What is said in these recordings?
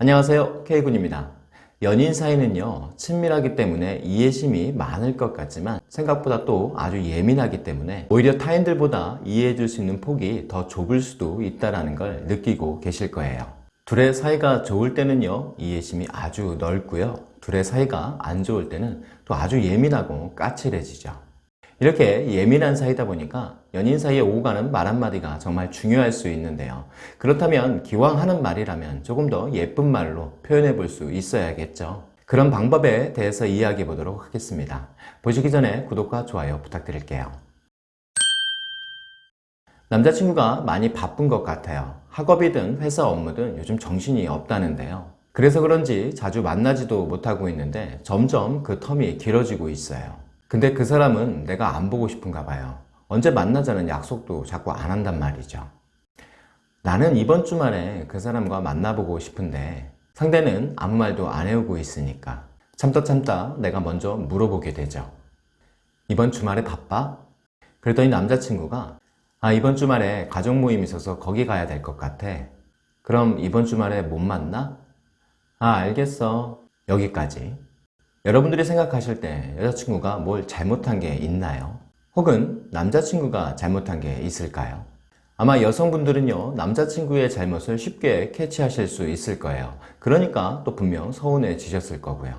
안녕하세요. K군입니다. 연인 사이는요 친밀하기 때문에 이해심이 많을 것 같지만 생각보다 또 아주 예민하기 때문에 오히려 타인들보다 이해해 줄 수 있는 폭이 더 좁을 수도 있다는 걸 느끼고 계실 거예요. 둘의 사이가 좋을 때는요 이해심이 아주 넓고요. 둘의 사이가 안 좋을 때는 또 아주 예민하고 까칠해지죠 이렇게 예민한 사이다 보니까 연인 사이에 오고 가는 말 한마디가 정말 중요할 수 있는데요. 그렇다면 기왕 하는 말이라면 조금 더 예쁜 말로 표현해 볼 수 있어야겠죠. 그런 방법에 대해서 이야기해 보도록 하겠습니다. 보시기 전에 구독과 좋아요 부탁드릴게요. 남자친구가 많이 바쁜 것 같아요. 학업이든 회사 업무든 요즘 정신이 없다는데요. 그래서 그런지 자주 만나지도 못하고 있는데 점점 그 텀이 길어지고 있어요. 근데 그 사람은 내가 안 보고 싶은가 봐요. 언제 만나자는 약속도 자꾸 안 한단 말이죠. 나는 이번 주말에 그 사람과 만나보고 싶은데 상대는 아무 말도 안 해오고 있으니까 참다 참다 내가 먼저 물어보게 되죠. 이번 주말에 바빠? 그랬더니 남자친구가 아 이번 주말에 가족 모임 있어서 거기 가야 될 것 같아. 그럼 이번 주말에 못 만나? 아 알겠어. 여기까지. 여러분들이 생각하실 때 여자친구가 뭘 잘못한 게 있나요? 혹은 남자친구가 잘못한 게 있을까요? 아마 여성분들은요 남자친구의 잘못을 쉽게 캐치하실 수 있을 거예요 그러니까 또 분명 서운해지셨을 거고요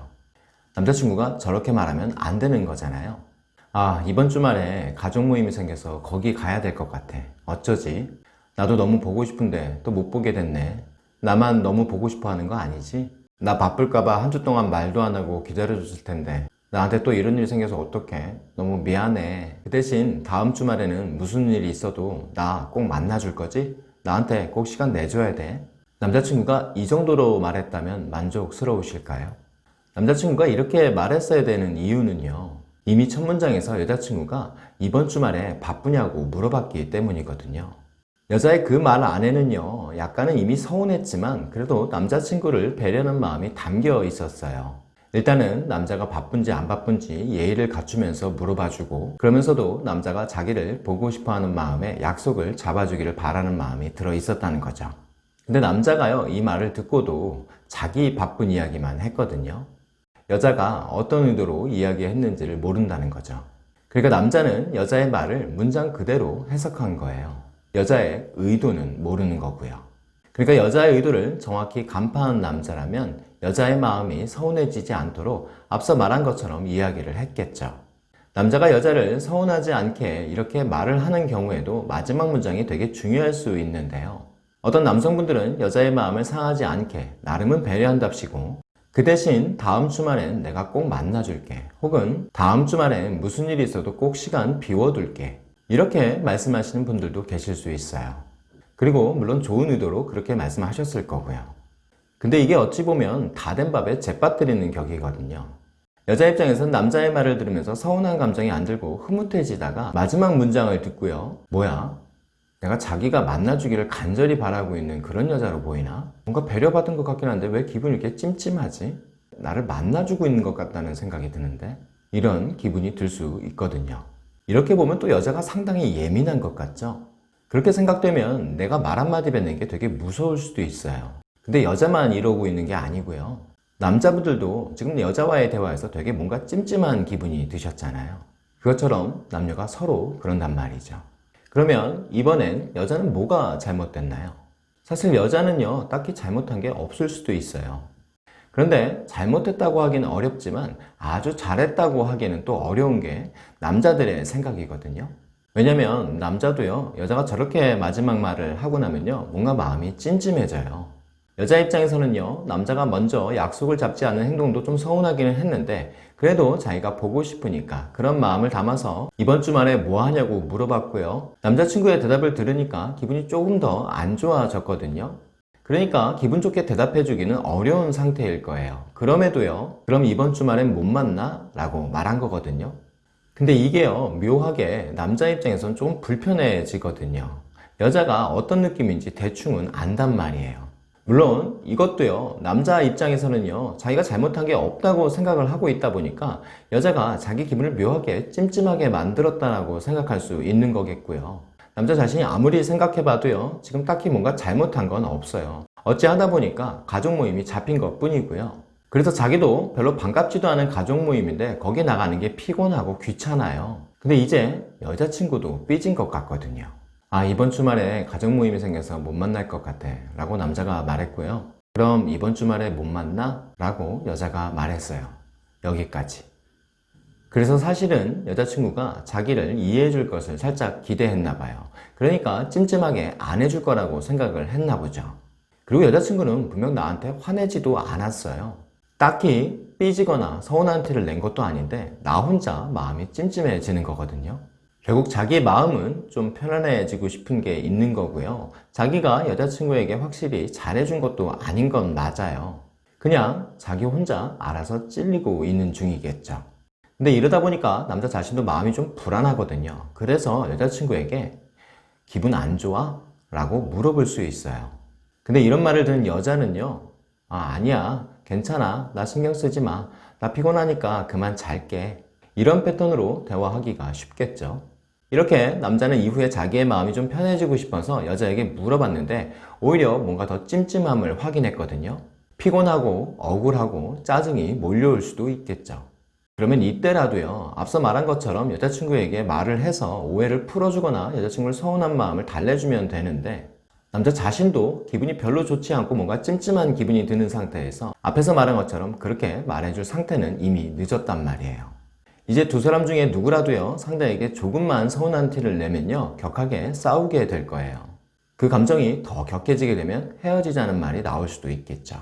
남자친구가 저렇게 말하면 안 되는 거잖아요 아 이번 주말에 가족 모임이 생겨서 거기 가야 될 것 같아 어쩌지? 나도 너무 보고 싶은데 또 못 보게 됐네 나만 너무 보고 싶어 하는 거 아니지? 나 바쁠까봐 한 주 동안 말도 안 하고 기다려줬을 텐데. 나한테 또 이런 일이 생겨서 어떡해? 너무 미안해. 그 대신 다음 주말에는 무슨 일이 있어도 나 꼭 만나줄 거지? 나한테 꼭 시간 내줘야 돼. 남자친구가 이 정도로 말했다면 만족스러우실까요? 남자친구가 이렇게 말했어야 되는 이유는요. 이미 첫 문장에서 여자친구가 이번 주말에 바쁘냐고 물어봤기 때문이거든요 여자의 그 말 안에는요 약간은 이미 서운했지만 그래도 남자친구를 배려하는 마음이 담겨 있었어요. 일단은 남자가 바쁜지 안 바쁜지 예의를 갖추면서 물어봐주고 그러면서도 남자가 자기를 보고 싶어하는 마음에 약속을 잡아주기를 바라는 마음이 들어 있었다는 거죠. 근데 남자가요 이 말을 듣고도 자기 바쁜 이야기만 했거든요. 여자가 어떤 의도로 이야기했는지를 모른다는 거죠. 그러니까 남자는 여자의 말을 문장 그대로 해석한 거예요 여자의 의도는 모르는 거고요. 그러니까 여자의 의도를 정확히 간파한 남자라면 여자의 마음이 서운해지지 않도록 앞서 말한 것처럼 이야기를 했겠죠. 남자가 여자를 서운하지 않게 이렇게 말을 하는 경우에도 마지막 문장이 되게 중요할 수 있는데요. 어떤 남성분들은 여자의 마음을 상하지 않게 나름은 배려한답시고 그 대신 다음 주말엔 내가 꼭 만나줄게 혹은 다음 주말엔 무슨 일이 있어도 꼭 시간 비워둘게 이렇게 말씀하시는 분들도 계실 수 있어요. 그리고 물론 좋은 의도로 그렇게 말씀하셨을 거고요. 근데 이게 어찌 보면 다 된 밥에 재빠뜨리는 격이거든요. 여자 입장에서는 남자의 말을 들으면서 서운한 감정이 안 들고 흐뭇해지다가 마지막 문장을 듣고요. 뭐야? 내가 자기가 만나주기를 간절히 바라고 있는 그런 여자로 보이나? 뭔가 배려받은 것 같긴 한데 왜 기분이 이렇게 찜찜하지? 나를 만나주고 있는 것 같다는 생각이 드는데 이런 기분이 들 수 있거든요. 이렇게 보면 또 여자가 상당히 예민한 것 같죠? 그렇게 생각되면 내가 말 한마디 뱉는 게 되게 무서울 수도 있어요. 근데 여자만 이러고 있는 게 아니고요. 남자분들도 지금 여자와의 대화에서 되게 뭔가 찜찜한 기분이 드셨잖아요. 그것처럼 남녀가 서로 그런단 말이죠. 그러면 이번엔 여자는 뭐가 잘못됐나요? 사실 여자는요 딱히 잘못한 게 없을 수도 있어요. 그런데 잘못했다고 하기는 어렵지만 아주 잘했다고 하기에는 또 어려운 게 남자들의 생각이거든요. 왜냐면 남자도요 여자가 저렇게 마지막 말을 하고 나면요 뭔가 마음이 찜찜해져요. 여자 입장에서는요 남자가 먼저 약속을 잡지 않은 행동도 좀 서운하기는 했는데 그래도 자기가 보고 싶으니까 그런 마음을 담아서 이번 주말에 뭐 하냐고 물어봤고요. 남자친구의 대답을 들으니까 기분이 조금 더 안 좋아졌거든요 그러니까 기분 좋게 대답해 주기는 어려운 상태일 거예요. 그럼에도요 그럼 이번 주말엔 못 만나? 라고 말한 거거든요. 근데 이게요 묘하게 남자 입장에선 좀 불편해지거든요. 여자가 어떤 느낌인지 대충은 안단 말이에요. 물론 이것도요 남자 입장에서는요 자기가 잘못한 게 없다고 생각을 하고 있다 보니까 여자가 자기 기분을 묘하게 찜찜하게 만들었다고 생각할 수 있는 거겠고요 남자 자신이 아무리 생각해봐도요 지금 딱히 뭔가 잘못한 건 없어요 어찌하다 보니까 가족 모임이 잡힌 것 뿐이고요. 그래서 자기도 별로 반갑지도 않은 가족 모임인데 거기 나가는 게 피곤하고 귀찮아요. 근데 이제 여자친구도 삐진 것 같거든요. 아, 이번 주말에 가족 모임이 생겨서 못 만날 것 같아. 라고 남자가 말했고요. 그럼 이번 주말에 못 만나? 라고 여자가 말했어요. 여기까지. 그래서 사실은 여자친구가 자기를 이해해 줄 것을 살짝 기대했나 봐요. 그러니까 찜찜하게 안 해줄 거라고 생각을 했나 보죠. 그리고 여자친구는 분명 나한테 화내지도 않았어요. 딱히 삐지거나 서운한 티를 낸 것도 아닌데 나 혼자 마음이 찜찜해지는 거거든요. 결국 자기의 마음은 좀 편안해지고 싶은 게 있는 거고요. 자기가 여자친구에게 확실히 잘해준 것도 아닌 건 맞아요. 그냥 자기 혼자 알아서 찔리고 있는 중이겠죠. 근데 이러다 보니까 남자 자신도 마음이 좀 불안하거든요. 그래서 여자친구에게 기분 안 좋아? 라고 물어볼 수 있어요. 근데 이런 말을 듣는 여자는요. 아, 아니야. 괜찮아. 나 신경 쓰지 마. 나 피곤하니까 그만 잘게. 이런 패턴으로 대화하기가 쉽겠죠. 이렇게 남자는 이후에 자기의 마음이 좀 편해지고 싶어서 여자에게 물어봤는데 오히려 뭔가 더 찜찜함을 확인했거든요. 피곤하고 억울하고 짜증이 몰려올 수도 있겠죠. 그러면 이때라도요, 앞서 말한 것처럼 여자친구에게 말을 해서 오해를 풀어주거나 여자친구를 서운한 마음을 달래주면 되는데 남자 자신도 기분이 별로 좋지 않고 뭔가 찜찜한 기분이 드는 상태에서 앞에서 말한 것처럼 그렇게 말해줄 상태는 이미 늦었단 말이에요. 이제 두 사람 중에 누구라도요, 상대에게 조금만 서운한 티를 내면요, 격하게 싸우게 될 거예요. 그 감정이 더 격해지게 되면 헤어지자는 말이 나올 수도 있겠죠.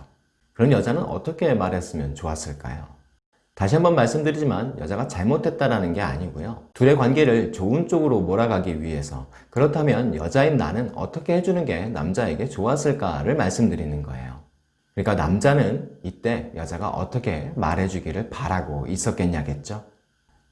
그런 여자는 어떻게 말했으면 좋았을까요? 다시 한번 말씀드리지만 여자가 잘못했다라는 게 아니고요. 둘의 관계를 좋은 쪽으로 몰아가기 위해서 그렇다면 여자인 나는 어떻게 해주는 게 남자에게 좋았을까를 말씀드리는 거예요. 그러니까 남자는 이때 여자가 어떻게 말해주기를 바라고 있었겠냐겠죠?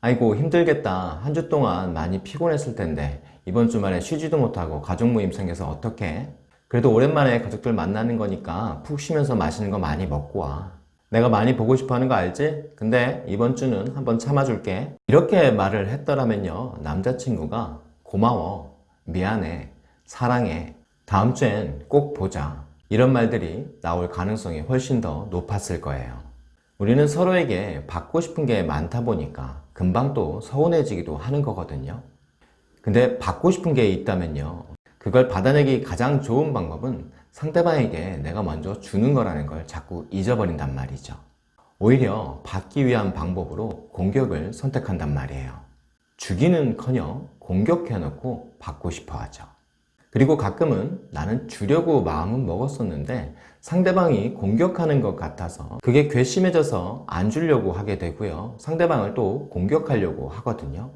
아이고 힘들겠다. 한 주 동안 많이 피곤했을 텐데 이번 주말에 쉬지도 못하고 가족 모임 생겨서 어떻게? 그래도 오랜만에 가족들 만나는 거니까 푹 쉬면서 맛있는 거 많이 먹고 와. 내가 많이 보고 싶어 하는 거 알지? 근데 이번 주는 한번 참아줄게. 이렇게 말을 했더라면요. 남자친구가 고마워, 미안해, 사랑해, 다음 주엔 꼭 보자. 이런 말들이 나올 가능성이 훨씬 더 높았을 거예요. 우리는 서로에게 받고 싶은 게 많다 보니까 금방 또 서운해지기도 하는 거거든요. 근데 받고 싶은 게 있다면요. 그걸 받아내기 가장 좋은 방법은 상대방에게 내가 먼저 주는 거라는 걸 자꾸 잊어버린단 말이죠. 오히려 받기 위한 방법으로 공격을 선택한단 말이에요. 주기는 커녕 공격해놓고 받고 싶어 하죠. 그리고 가끔은 나는 주려고 마음은 먹었었는데 상대방이 공격하는 것 같아서 그게 괘씸해져서 안 주려고 하게 되고요. 상대방을 또 공격하려고 하거든요.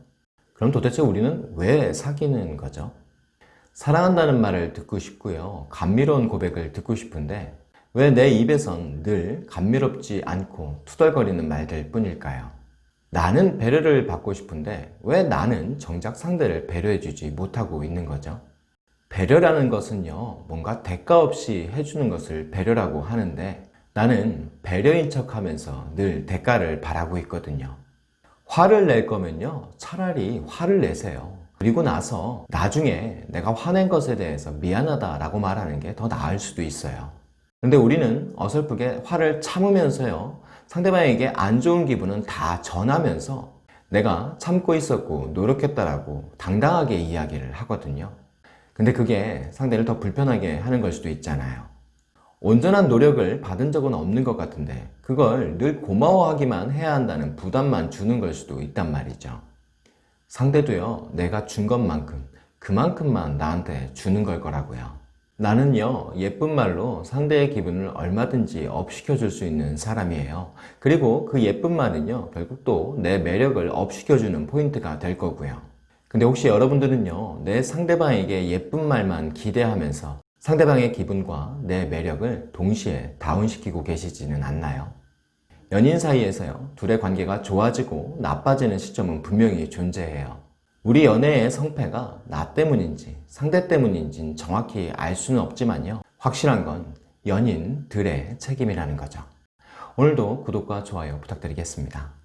그럼 도대체 우리는 왜 사귀는 거죠? 사랑한다는 말을 듣고 싶고요. 감미로운 고백을 듣고 싶은데 왜 내 입에선 늘 감미롭지 않고 투덜거리는 말들 뿐일까요? 나는 배려를 받고 싶은데 왜 나는 정작 상대를 배려해주지 못하고 있는 거죠? 배려라는 것은요, 뭔가 대가 없이 해주는 것을 배려라고 하는데 나는 배려인 척 하면서 늘 대가를 바라고 있거든요. 화를 낼 거면요, 차라리 화를 내세요. 그리고 나서 나중에 내가 화낸 것에 대해서 미안하다 라고 말하는 게 더 나을 수도 있어요. 근데 우리는 어설프게 화를 참으면서요. 상대방에게 안 좋은 기분은 다 전하면서 내가 참고 있었고 노력했다라고 당당하게 이야기를 하거든요. 근데 그게 상대를 더 불편하게 하는 걸 수도 있잖아요. 온전한 노력을 받은 적은 없는 것 같은데 그걸 늘 고마워하기만 해야 한다는 부담만 주는 걸 수도 있단 말이죠. 상대도요, 내가 준 것만큼, 그만큼만 나한테 주는 걸 거라고요. 나는요, 예쁜 말로 상대의 기분을 얼마든지 업시켜줄 수 있는 사람이에요. 그리고 그 예쁜 말은요, 결국 또 내 매력을 업시켜주는 포인트가 될 거고요. 근데 혹시 여러분들은요, 내 상대방에게 예쁜 말만 기대하면서 상대방의 기분과 내 매력을 동시에 다운시키고 계시지는 않나요? 연인 사이에서요, 둘의 관계가 좋아지고 나빠지는 시점은 분명히 존재해요. 우리 연애의 성패가 나 때문인지 상대 때문인지 정확히 알 수는 없지만요. 확실한 건 연인들의 책임이라는 거죠. 오늘도 구독과 좋아요 부탁드리겠습니다.